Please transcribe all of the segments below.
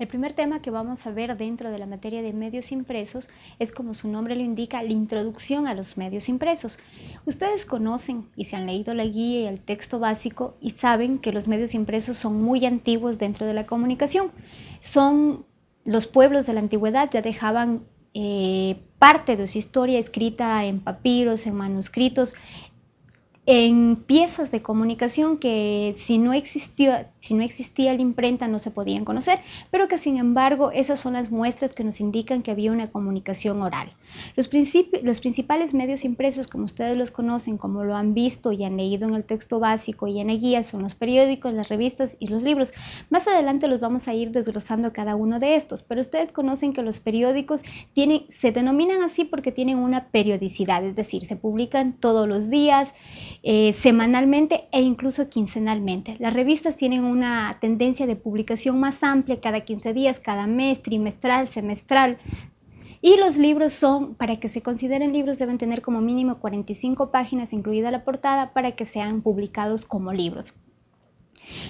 El primer tema que vamos a ver dentro de la materia de medios impresos es, como su nombre lo indica, la introducción a los medios impresos. Ustedes conocen y se han leído la guía y el texto básico y saben que los medios impresos son muy antiguos dentro de la comunicación. Son los pueblos de la antigüedad ya dejaban eh, parte de su historia escrita en papiros, en manuscritos, en piezas de comunicación que si no, existía, si no existía la imprenta no se podían conocer, pero que sin embargo esas son las muestras que nos indican que había una comunicación oral. Los, los principales medios impresos, como ustedes los conocen, como lo han visto y han leído en el texto básico y en la guía, son los periódicos, las revistas y los libros. Más adelante los vamos a ir desglosando cada uno de estos, pero ustedes conocen que los periódicos tienen, se denominan así porque tienen una periodicidad, es decir, se publican todos los días, eh, semanalmente e incluso quincenalmente. Las revistas tienen una tendencia de publicación más amplia cada 15 días, cada mes, trimestral, semestral. Y los libros son, para que se consideren libros, deben tener como mínimo 45 páginas, incluida la portada, para que sean publicados como libros.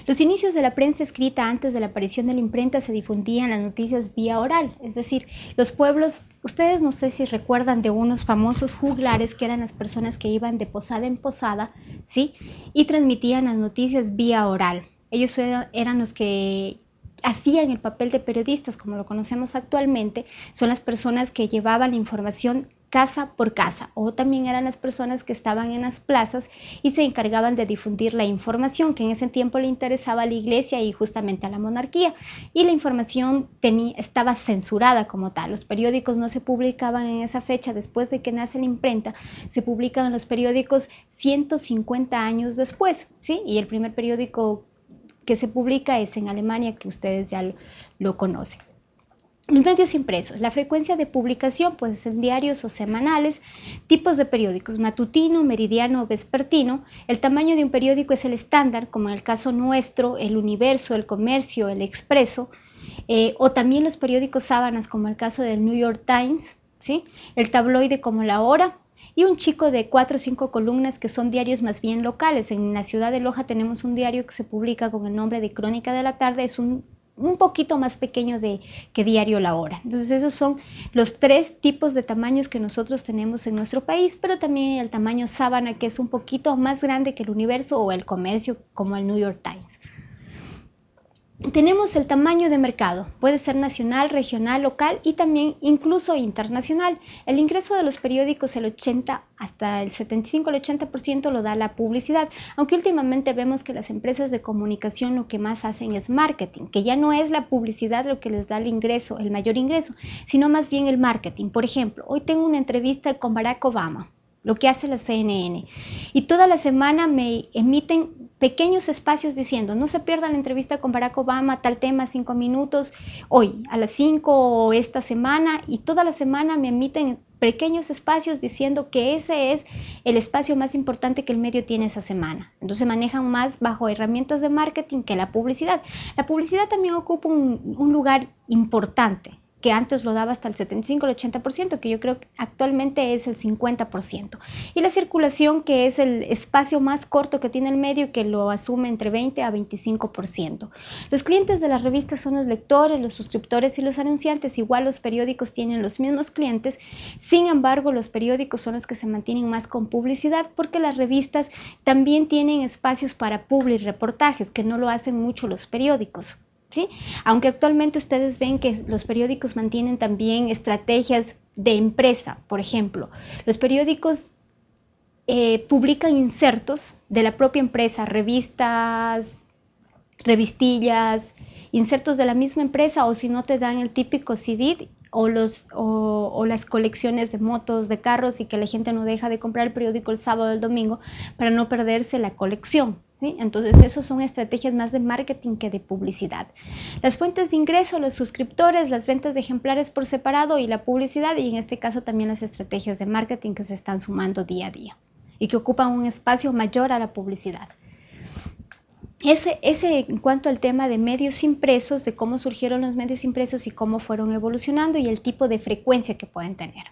Los inicios de la prensa escrita antes de la aparición de la imprenta se difundían las noticias vía oral, es decir, los pueblos, ustedes no sé si recuerdan de unos famosos juglares que eran las personas que iban de posada en posada, ¿sí? Y transmitían las noticias vía oral. Ellos eran los que hacían el papel de periodistas como lo conocemos actualmente, son las personas que llevaban la información casa por casa o también eran las personas que estaban en las plazas y se encargaban de difundir la información que en ese tiempo le interesaba a la iglesia y justamente a la monarquía y la información estaba censurada como tal. Los periódicos no se publicaban en esa fecha después de que nace la imprenta, se publican los periódicos 150 años después, ¿sí? Y el primer periódico que se publica es en Alemania, que ustedes ya lo conocen. Medios impresos. La frecuencia de publicación puede ser en diarios o semanales. Tipos de periódicos. Matutino, meridiano o vespertino. El tamaño de un periódico es el estándar, como en el caso nuestro, el Universo, el Comercio, el Expreso. Eh, o también los periódicos sábanas, como el caso del New York Times. ¿sí? El tabloide como La Hora. Y un chico de cuatro o cinco columnas que son diarios más bien locales. En la ciudad de Loja tenemos un diario que se publica con el nombre de Crónica de la Tarde. Es un un poquito más pequeño de, que diario la hora. Entonces esos son los tres tipos de tamaños que nosotros tenemos en nuestro país, pero también el tamaño sábana que es un poquito más grande que el universo o el comercio como el New York Times. Tenemos el tamaño de mercado, puede ser nacional, regional, local y también incluso internacional. El ingreso de los periódicos, el 80 hasta el 75 al 80% lo da la publicidad, aunque últimamente vemos que las empresas de comunicación lo que más hacen es marketing, que ya no es la publicidad lo que les da el ingreso, el mayor ingreso, sino más bien el marketing. Por ejemplo, hoy tengo una entrevista con Barack Obama lo que hace la CNN. Y toda la semana me emiten pequeños espacios diciendo, no se pierdan la entrevista con Barack Obama, tal tema, cinco minutos, hoy, a las cinco o esta semana, y toda la semana me emiten pequeños espacios diciendo que ese es el espacio más importante que el medio tiene esa semana. Entonces manejan más bajo herramientas de marketing que la publicidad. La publicidad también ocupa un, un lugar importante que antes lo daba hasta el 75, el 80%, que yo creo que actualmente es el 50%. Y la circulación, que es el espacio más corto que tiene el medio, que lo asume entre 20 a 25%. Los clientes de las revistas son los lectores, los suscriptores y los anunciantes. Igual los periódicos tienen los mismos clientes, sin embargo los periódicos son los que se mantienen más con publicidad porque las revistas también tienen espacios para public reportajes, que no lo hacen mucho los periódicos. Aunque actualmente ustedes ven que los periódicos mantienen también estrategias de empresa, por ejemplo, los periódicos eh, publican insertos de la propia empresa, revistas, revistillas, insertos de la misma empresa o si no te dan el típico CD o, los, o, las colecciones de motos, de carros y que la gente no deja de comprar el periódico el sábado o el domingo para no perderse la colección. Entonces, eso son estrategias más de marketing que de publicidad. Las fuentes de ingreso, los suscriptores, las ventas de ejemplares por separado y la publicidad, y en este caso también las estrategias de marketing que se están sumando día a día y que ocupan un espacio mayor a la publicidad. Ese, ese en cuanto al tema de medios impresos, de cómo surgieron los medios impresos y cómo fueron evolucionando y el tipo de frecuencia que pueden tener.